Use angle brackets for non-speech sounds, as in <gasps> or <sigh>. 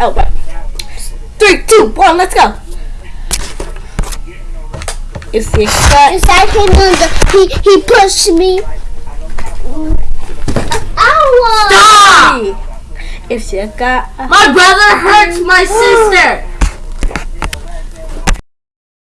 Oh, wait! Three, two, one, let's go. If you got It's like him on the, he, he pushed me. Ow! If you got My brother hurts my <gasps> sister.